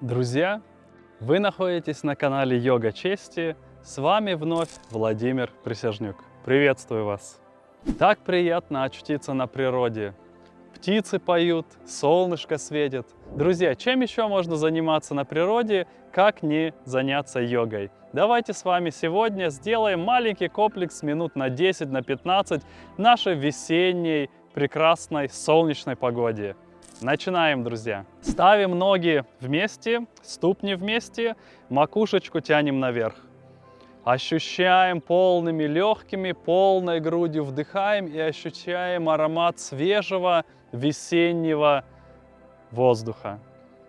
Друзья, вы находитесь на канале Йога Чести. С вами вновь Владимир Присяжнюк. Приветствую вас! Так приятно очутиться на природе. Птицы поют, солнышко светит. Друзья, чем еще можно заниматься на природе, как не заняться йогой? Давайте с вами сегодня сделаем маленький комплекс минут на 10, на 15 нашей весенней прекрасной солнечной погоде. Начинаем, друзья. Ставим ноги вместе, ступни вместе, макушечку тянем наверх. Ощущаем полными легкими, полной грудью вдыхаем и ощущаем аромат свежего весеннего воздуха.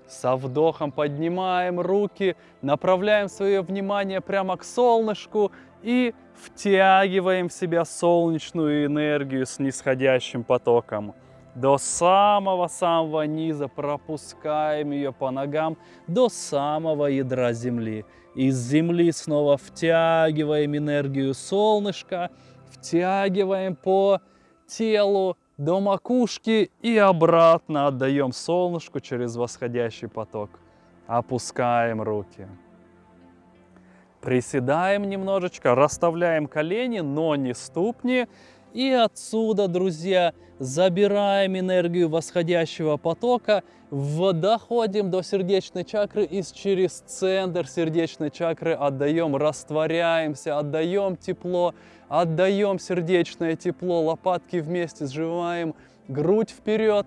Со вдохом поднимаем руки, направляем свое внимание прямо к солнышку и втягиваем в себя солнечную энергию с нисходящим потоком до самого-самого низа, пропускаем ее по ногам до самого ядра земли. Из земли снова втягиваем энергию солнышка, втягиваем по телу до макушки и обратно отдаем солнышку через восходящий поток. Опускаем руки. Приседаем немножечко, расставляем колени, но не ступни. И отсюда, друзья, забираем энергию восходящего потока, доходим до сердечной чакры и через центр сердечной чакры отдаем, растворяемся, отдаем тепло, отдаем сердечное тепло, лопатки вместе сжимаем, грудь вперед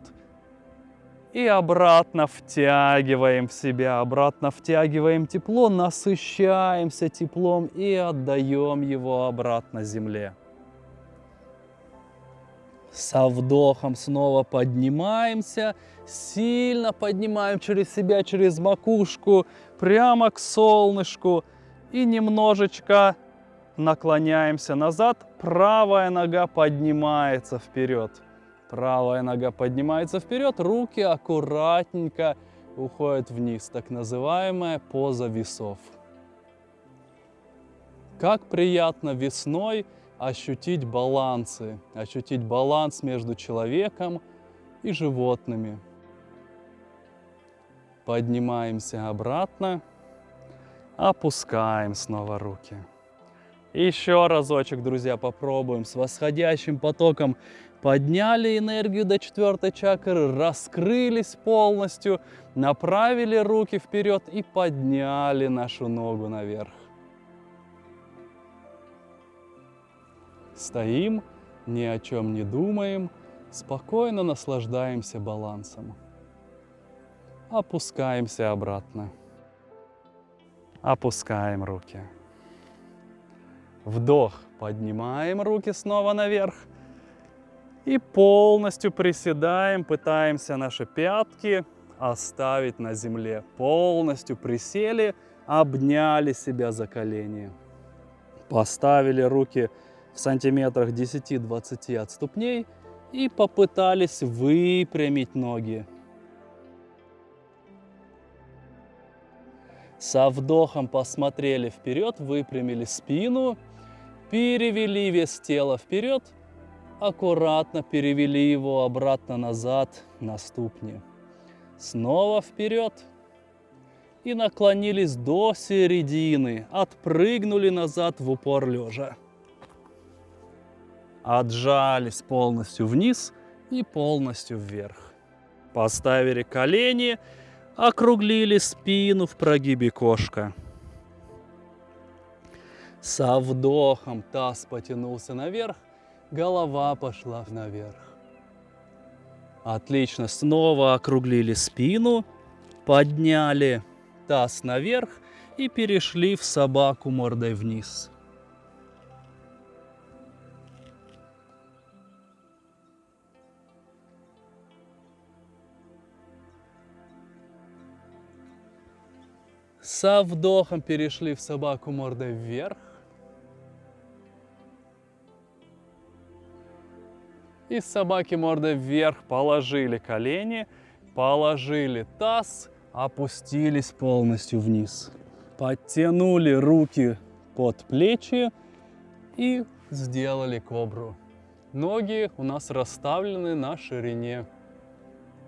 и обратно втягиваем в себя, обратно втягиваем тепло, насыщаемся теплом и отдаем его обратно земле. Со вдохом снова поднимаемся, сильно поднимаем через себя, через макушку, прямо к солнышку. И немножечко наклоняемся назад, правая нога поднимается вперед. Правая нога поднимается вперед, руки аккуратненько уходят вниз. Так называемая поза весов. Как приятно весной ощутить балансы, ощутить баланс между человеком и животными. Поднимаемся обратно, опускаем снова руки. Еще разочек, друзья, попробуем с восходящим потоком. Подняли энергию до четвертой чакры, раскрылись полностью, направили руки вперед и подняли нашу ногу наверх. Стоим, ни о чем не думаем, спокойно наслаждаемся балансом. Опускаемся обратно. Опускаем руки. Вдох, поднимаем руки снова наверх. И полностью приседаем, пытаемся наши пятки оставить на земле. Полностью присели, обняли себя за колени. Поставили руки в сантиметрах 10-20 от ступней и попытались выпрямить ноги. Со вдохом посмотрели вперед, выпрямили спину, перевели вес тела вперед, аккуратно перевели его обратно назад на ступни. Снова вперед и наклонились до середины, отпрыгнули назад в упор лежа отжались полностью вниз и полностью вверх. Поставили колени, округлили спину в прогибе кошка. Со вдохом таз потянулся наверх, голова пошла наверх. Отлично, снова округлили спину, подняли таз наверх и перешли в собаку мордой вниз. Со вдохом перешли в собаку мордой вверх. И с собаки мордой вверх положили колени, положили таз, опустились полностью вниз. Подтянули руки под плечи и сделали кобру. Ноги у нас расставлены на ширине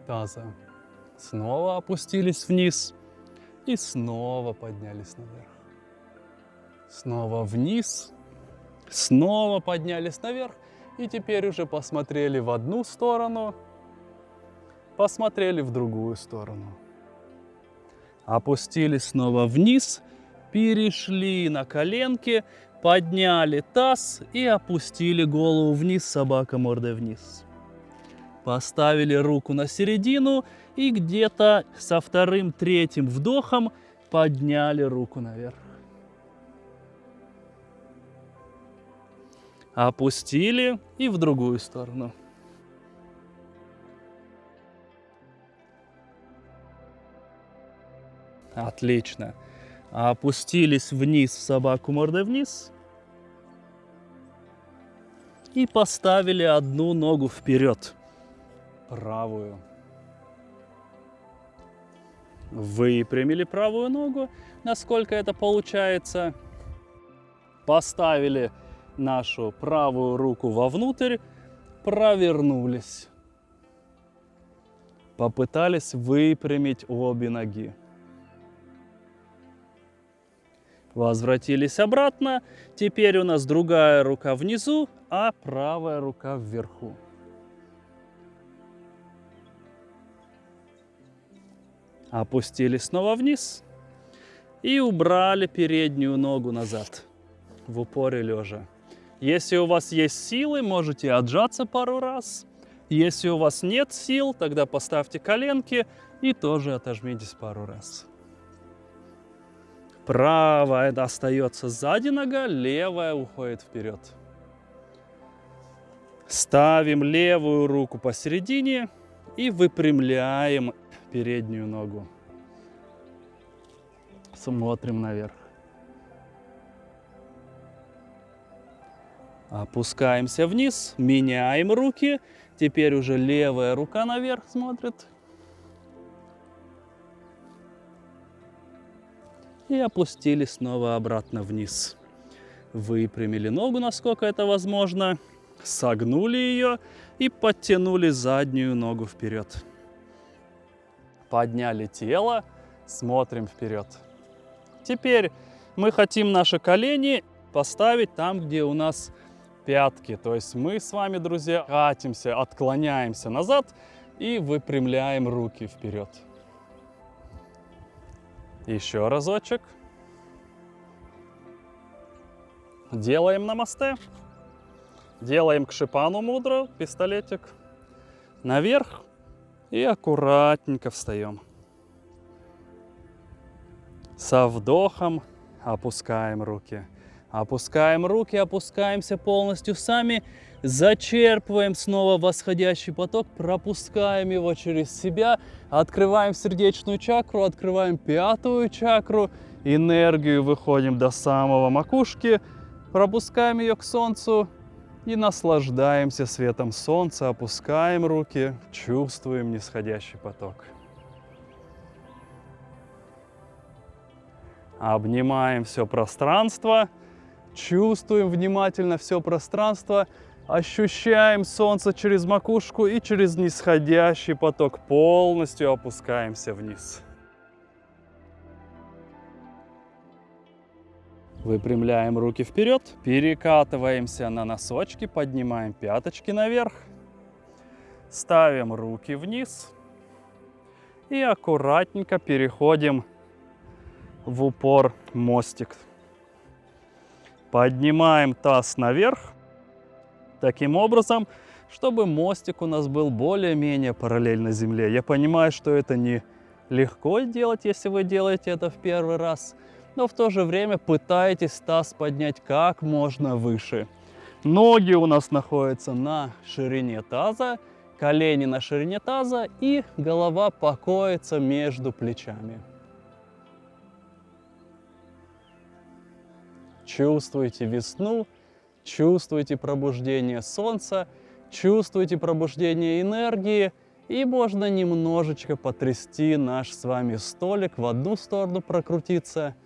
таза. Снова опустились вниз И снова поднялись наверх. Снова вниз. Снова поднялись наверх. И теперь уже посмотрели в одну сторону, посмотрели в другую сторону. Опустились снова вниз, перешли на коленки, подняли таз и опустили голову вниз, собака мордой вниз. Поставили руку на середину и где-то со вторым-третьим вдохом подняли руку наверх. Опустили и в другую сторону. Отлично. Опустились вниз в собаку мордой вниз. И поставили одну ногу вперед. Правую. Выпрямили правую ногу, насколько это получается. Поставили нашу правую руку вовнутрь, провернулись. Попытались выпрямить обе ноги. Возвратились обратно. Теперь у нас другая рука внизу, а правая рука вверху. Опустились снова вниз и убрали переднюю ногу назад в упоре лежа. Если у вас есть силы, можете отжаться пару раз. Если у вас нет сил, тогда поставьте коленки и тоже отожмитесь пару раз. Правая остается сзади нога, левая уходит вперед. Ставим левую руку посередине и выпрямляем переднюю ногу. Смотрим наверх. Опускаемся вниз, меняем руки. Теперь уже левая рука наверх смотрит. и опустили снова обратно вниз. Выпрямили ногу, насколько это возможно, согнули ее и подтянули заднюю ногу вперед. Подняли тело, смотрим вперед. Теперь мы хотим наши колени поставить там, где у нас пятки. То есть мы с вами, друзья, катимся, отклоняемся назад и выпрямляем руки вперед. Еще разочек. Делаем на мосте. Делаем к шипану мудро, пистолетик. Наверх и аккуратненько встаем. Со вдохом опускаем руки. Опускаем руки, опускаемся полностью сами. Зачерпываем снова восходящий поток, пропускаем его через себя, открываем сердечную чакру, открываем пятую чакру, энергию выходим до самого макушки, пропускаем ее к солнцу и наслаждаемся светом солнца, опускаем руки, чувствуем нисходящий поток. Обнимаем все пространство, чувствуем внимательно все пространство – Ощущаем солнце через макушку и через нисходящий поток полностью опускаемся вниз. Выпрямляем руки вперед, перекатываемся на носочки, поднимаем пяточки наверх, ставим руки вниз и аккуратненько переходим в упор мостик. Поднимаем таз наверх, таким образом, чтобы мостик у нас был более-менее параллельно земле. Я понимаю, что это не легко делать, если вы делаете это в первый раз, но в то же время пытайтесь таз поднять как можно выше. Ноги у нас находятся на ширине таза, колени на ширине таза и голова покоится между плечами. Чувствуйте весну, чувствуете пробуждение солнца, чувствуете пробуждение энергии, и можно немножечко потрясти наш с вами столик, в одну сторону прокрутиться,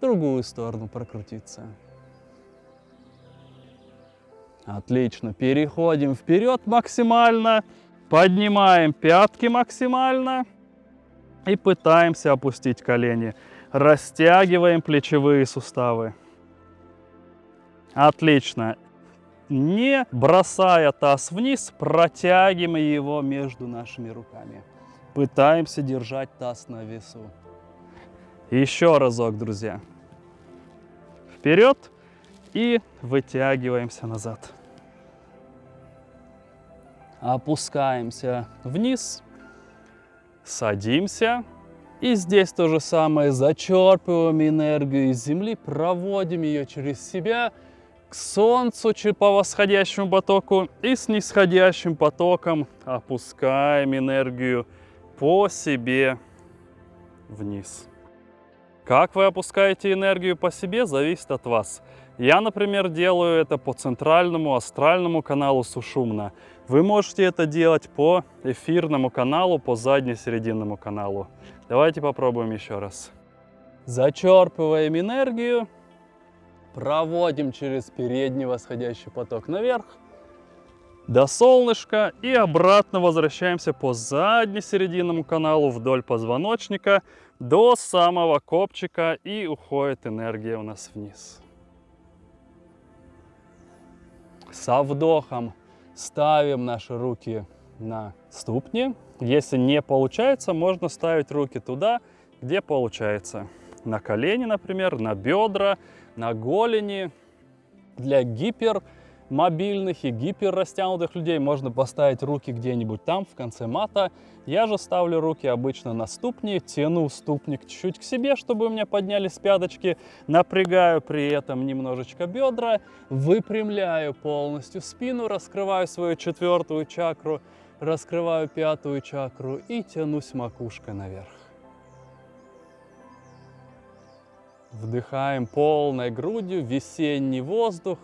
другую сторону прокрутиться. Отлично, переходим вперед максимально, поднимаем пятки максимально, И пытаемся опустить колени. Растягиваем плечевые суставы. Отлично. Не бросая таз вниз, протягиваем его между нашими руками. Пытаемся держать таз на весу. Еще разок, друзья. Вперед и вытягиваемся назад. Опускаемся вниз, садимся. И здесь то же самое, зачерпываем энергию из земли, проводим ее через себя к солнцу по восходящему потоку и с нисходящим потоком опускаем энергию по себе вниз. Как вы опускаете энергию по себе, зависит от вас. Я, например, делаю это по центральному астральному каналу Сушумна. Вы можете это делать по эфирному каналу, по задне-серединному каналу. Давайте попробуем еще раз. Зачерпываем энергию, проводим через передний восходящий поток наверх, до солнышка и обратно возвращаемся по задне-серединному каналу вдоль позвоночника до самого копчика и уходит энергия у нас вниз. Со вдохом Ставим наши руки на ступни. Если не получается, можно ставить руки туда, где получается. На колени, например, на бедра, на голени. Для гипер мобильных и гиперрастянутых людей можно поставить руки где-нибудь там, в конце мата. Я же ставлю руки обычно на ступни, тяну ступник чуть-чуть к себе, чтобы у меня поднялись пяточки, напрягаю при этом немножечко бедра, выпрямляю полностью спину, раскрываю свою четвертую чакру, раскрываю пятую чакру и тянусь макушкой наверх. Вдыхаем полной грудью весенний воздух,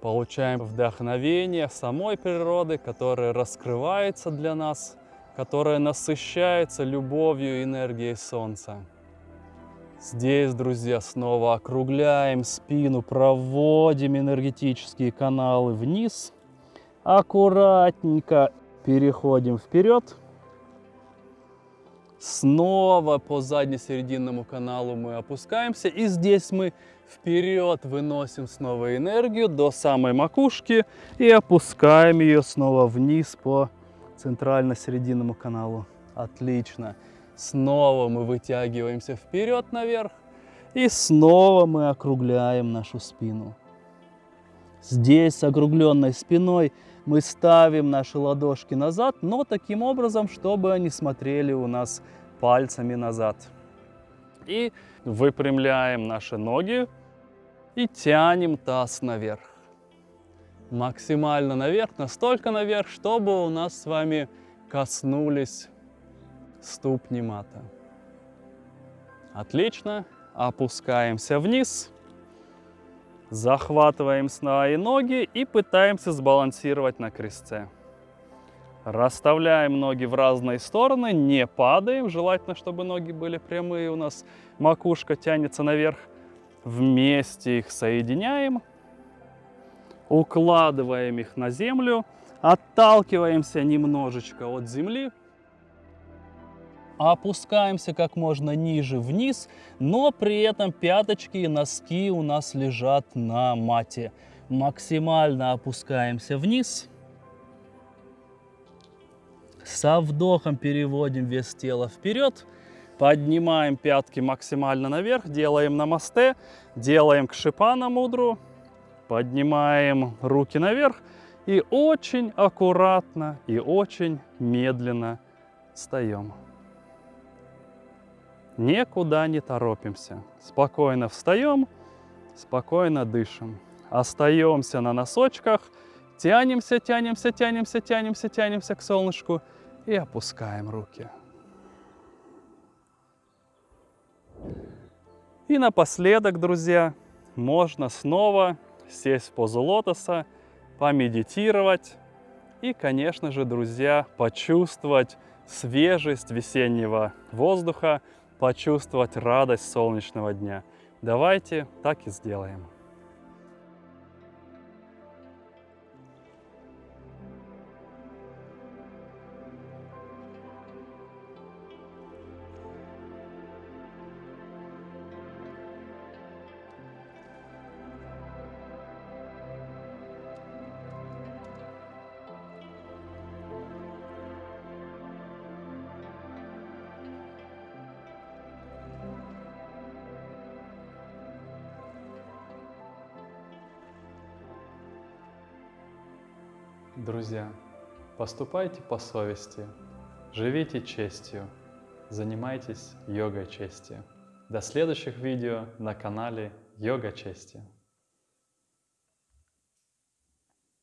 получаем вдохновение самой природы, которая раскрывается для нас, которая насыщается любовью и энергией Солнца. Здесь, друзья, снова округляем спину, проводим энергетические каналы вниз. Аккуратненько переходим вперед. Снова по задне-серединному каналу мы опускаемся. И здесь мы Вперед выносим снова энергию до самой макушки и опускаем ее снова вниз по центрально-серединному каналу. Отлично. Снова мы вытягиваемся вперед наверх. И снова мы округляем нашу спину. Здесь с округленной спиной мы ставим наши ладошки назад, но таким образом, чтобы они смотрели у нас пальцами назад. И выпрямляем наши ноги и тянем таз наверх. Максимально наверх, настолько наверх, чтобы у нас с вами коснулись ступни мата. Отлично. Опускаемся вниз. Захватываем свои ноги и пытаемся сбалансировать на крестце. Расставляем ноги в разные стороны, не падаем. Желательно, чтобы ноги были прямые у нас. Макушка тянется наверх. Вместе их соединяем. Укладываем их на землю. Отталкиваемся немножечко от земли. Опускаемся как можно ниже вниз, но при этом пяточки и носки у нас лежат на мате. Максимально опускаемся вниз. Со вдохом переводим вес тела вперед. Поднимаем пятки максимально наверх, делаем намасте, делаем кшипана мудру, поднимаем руки наверх и очень аккуратно и очень медленно встаем. Никуда не торопимся. Спокойно встаем, спокойно дышим. Остаемся на носочках, тянемся, тянемся, тянемся, тянемся, тянемся к солнышку – и опускаем руки. И напоследок, друзья, можно снова сесть в позу лотоса, помедитировать и, конечно же, друзья, почувствовать свежесть весеннего воздуха, почувствовать радость солнечного дня. Давайте так и сделаем. Друзья, поступайте по совести, живите честью, занимайтесь йогой чести. До следующих видео на канале Йога Чести.